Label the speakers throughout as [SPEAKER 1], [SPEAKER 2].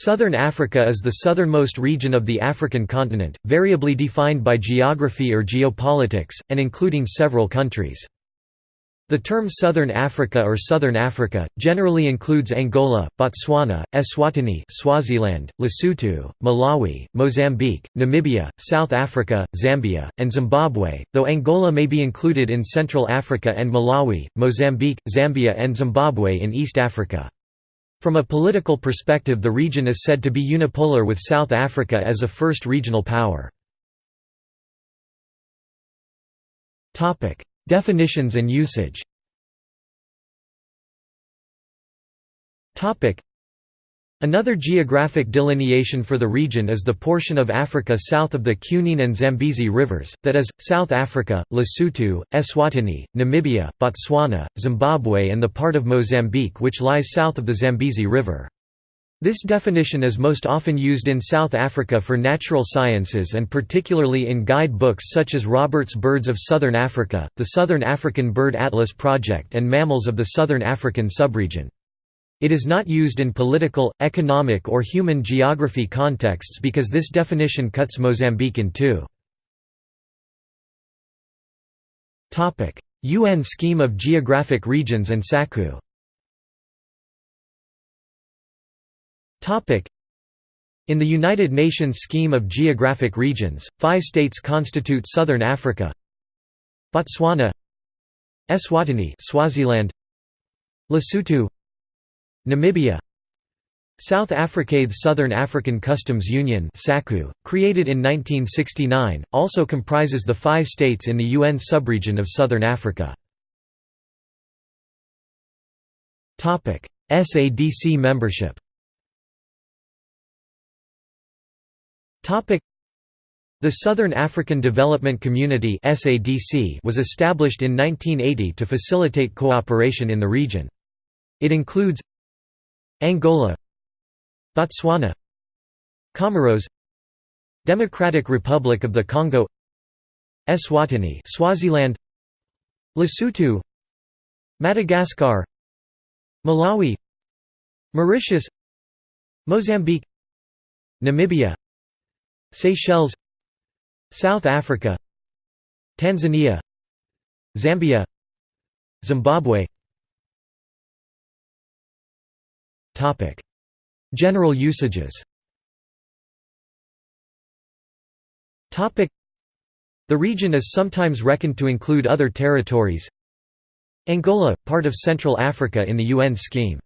[SPEAKER 1] Southern Africa is the southernmost region of the African continent, variably defined by geography or geopolitics, and including several countries. The term Southern Africa or Southern Africa, generally includes Angola, Botswana, Eswatini Swaziland, Lesotho, Malawi, Mozambique, Namibia, South Africa, Zambia, and Zimbabwe, though Angola may be included in Central Africa and Malawi, Mozambique, Zambia and Zimbabwe in East Africa. From a political perspective the region is said to be unipolar with South Africa as a first regional power. Definitions and usage Another geographic delineation for the region is the portion of Africa south of the Cunene and Zambezi rivers, that is, South Africa, Lesotho, Eswatini, Namibia, Botswana, Zimbabwe and the part of Mozambique which lies south of the Zambezi River. This definition is most often used in South Africa for natural sciences and particularly in guide books such as Robert's Birds of Southern Africa, the Southern African Bird Atlas Project and Mammals of the Southern African Subregion. It is not used in political, economic or human geography contexts because this definition cuts Mozambique in two. UN Scheme of Geographic Regions and SACU In the United Nations Scheme of Geographic Regions, five states constitute Southern Africa Botswana Eswatini Swaziland Lesotho Namibia South Africa The Southern African Customs Union created in 1969, also comprises the five states in the UN subregion of Southern Africa. SADC membership the Southern African Development Community was established in 1980 to facilitate cooperation in the region. It includes Angola Botswana Comoros Democratic Republic of the Congo Eswatini Swaziland Lesotho Madagascar Malawi Mauritius Mozambique Namibia Seychelles South Africa Tanzania Zambia Zimbabwe General usages. The region is sometimes reckoned to include other territories. Angola, part of Central Africa in the UN scheme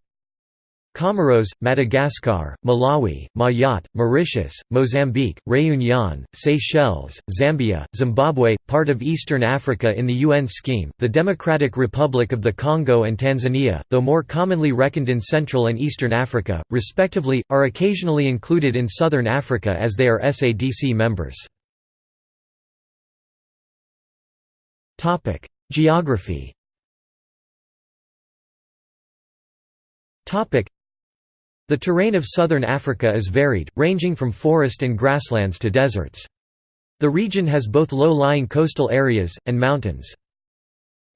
[SPEAKER 1] Comoros, Madagascar, Malawi, Mayotte, Mauritius, Mozambique, Réunion, Seychelles, Zambia, Zimbabwe, part of Eastern Africa in the UN scheme, the Democratic Republic of the Congo and Tanzania, though more commonly reckoned in Central and Eastern Africa, respectively, are occasionally included in Southern Africa as they are SADC members. Geography the terrain of southern Africa is varied, ranging from forest and grasslands to deserts. The region has both low-lying coastal areas, and mountains.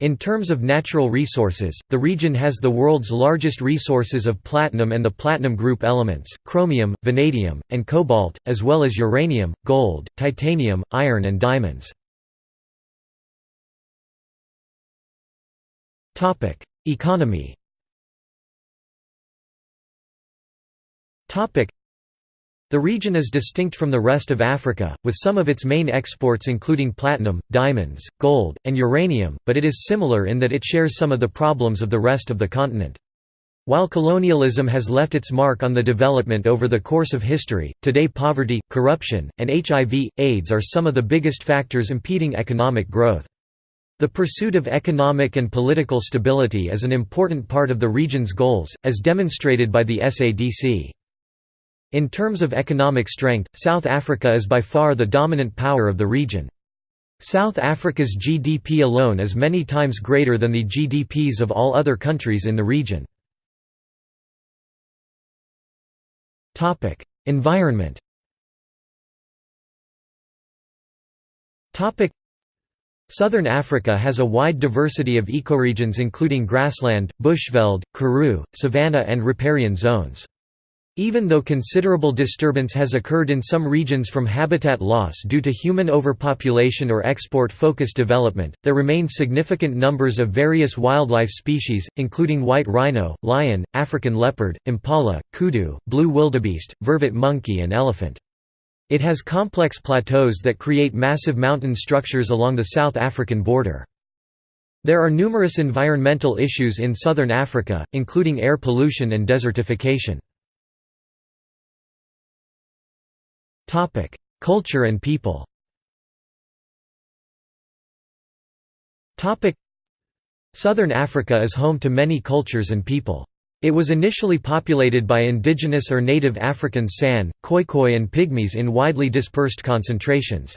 [SPEAKER 1] In terms of natural resources, the region has the world's largest resources of platinum and the platinum group elements, chromium, vanadium, and cobalt, as well as uranium, gold, titanium, iron and diamonds. Economy The region is distinct from the rest of Africa, with some of its main exports including platinum, diamonds, gold, and uranium, but it is similar in that it shares some of the problems of the rest of the continent. While colonialism has left its mark on the development over the course of history, today poverty, corruption, and HIV, AIDS are some of the biggest factors impeding economic growth. The pursuit of economic and political stability is an important part of the region's goals, as demonstrated by the SADC. In terms of economic strength, South Africa is by far the dominant power of the region. South Africa's GDP alone is many times greater than the GDPs of all other countries in the region. Environment Southern Africa has a wide diversity of ecoregions including grassland, bushveld, karoo, savanna and riparian zones. Even though considerable disturbance has occurred in some regions from habitat loss due to human overpopulation or export-focused development, there remain significant numbers of various wildlife species, including white rhino, lion, African leopard, impala, kudu, blue wildebeest, vervet monkey and elephant. It has complex plateaus that create massive mountain structures along the South African border. There are numerous environmental issues in southern Africa, including air pollution and desertification. Topic: Culture and people. Topic: Southern Africa is home to many cultures and people. It was initially populated by indigenous or native African San, Khoikhoi and Pygmies in widely dispersed concentrations.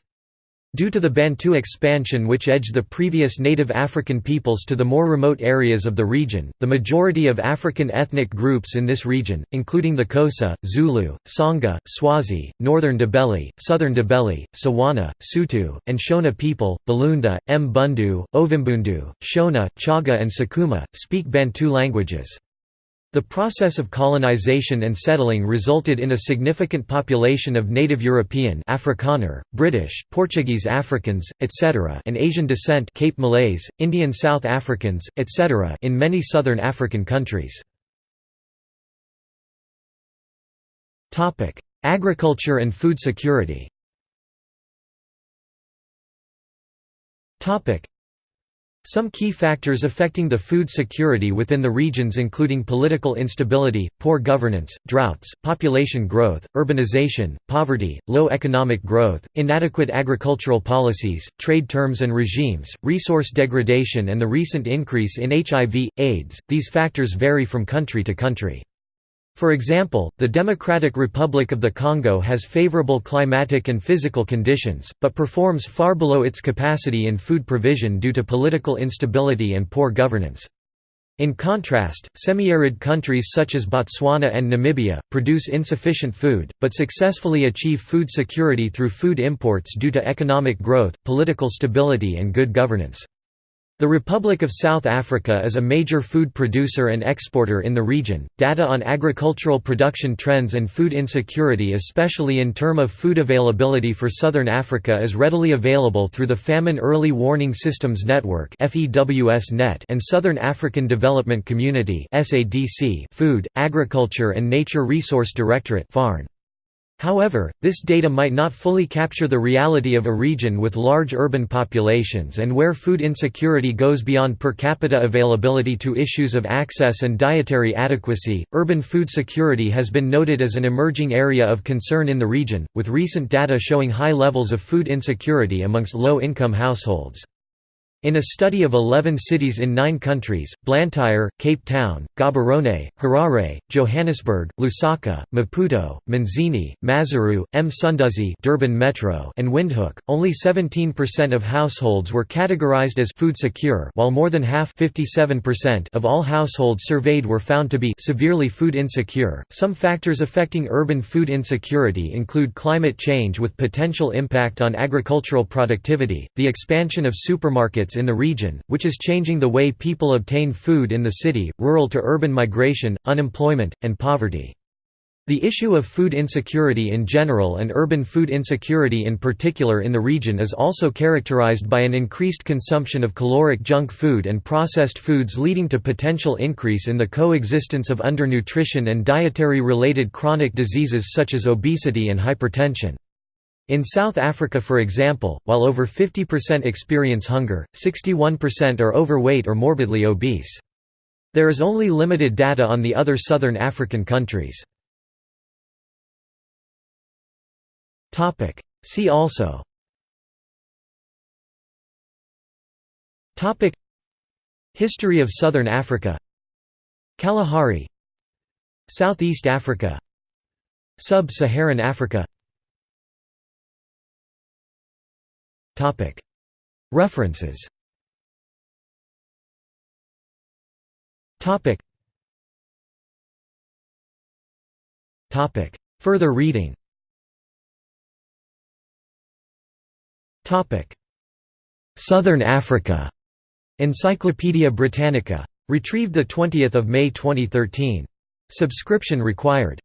[SPEAKER 1] Due to the Bantu expansion which edged the previous native African peoples to the more remote areas of the region, the majority of African ethnic groups in this region, including the Xhosa, Zulu, Tsonga, Swazi, Northern Ndebele, Southern Ndebele, Tswana, Sotho, and Shona people, Balunda, Mbundu, Ovimbundu, Shona, Chaga and Sukuma, speak Bantu languages. The process of colonization and settling resulted in a significant population of native European Afrikaner, British, Portuguese Africans, etc. and Asian descent Cape Malays, Indian South Africans, etc. in many southern African countries. Agriculture and food security some key factors affecting the food security within the regions including political instability, poor governance, droughts, population growth, urbanization, poverty, low economic growth, inadequate agricultural policies, trade terms and regimes, resource degradation and the recent increase in HIV, AIDS. These factors vary from country to country. For example, the Democratic Republic of the Congo has favorable climatic and physical conditions, but performs far below its capacity in food provision due to political instability and poor governance. In contrast, semi-arid countries such as Botswana and Namibia, produce insufficient food, but successfully achieve food security through food imports due to economic growth, political stability and good governance. The Republic of South Africa is a major food producer and exporter in the region. Data on agricultural production trends and food insecurity, especially in term of food availability for southern Africa, is readily available through the Famine Early Warning Systems Network (FEWS-Net) and Southern African Development Community (SADC) Food, Agriculture and Nature Resource Directorate (FARN). However, this data might not fully capture the reality of a region with large urban populations and where food insecurity goes beyond per capita availability to issues of access and dietary adequacy. Urban food security has been noted as an emerging area of concern in the region, with recent data showing high levels of food insecurity amongst low income households. In a study of 11 cities in nine countries, Blantyre, Cape Town, Gaborone, Harare, Johannesburg, Lusaka, Maputo, Manzini, Maseru, Msunduzi Durban Metro and Windhoek, only 17% of households were categorized as food secure while more than half of all households surveyed were found to be severely food insecure. Some factors affecting urban food insecurity include climate change with potential impact on agricultural productivity, the expansion of supermarkets in the region, which is changing the way people obtain food in the city, rural to urban migration, unemployment, and poverty. The issue of food insecurity in general and urban food insecurity in particular in the region is also characterized by an increased consumption of caloric junk food and processed foods leading to potential increase in the coexistence of undernutrition and dietary-related chronic diseases such as obesity and hypertension. In South Africa for example, while over 50% experience hunger, 61% are overweight or morbidly obese. There is only limited data on the other southern African countries. See also. History of Southern Africa. Kalahari. Southeast Africa. Sub-Saharan Africa References. Further reading. Southern Africa. Encyclopædia Britannica. Retrieved 20 May 2013. Subscription required.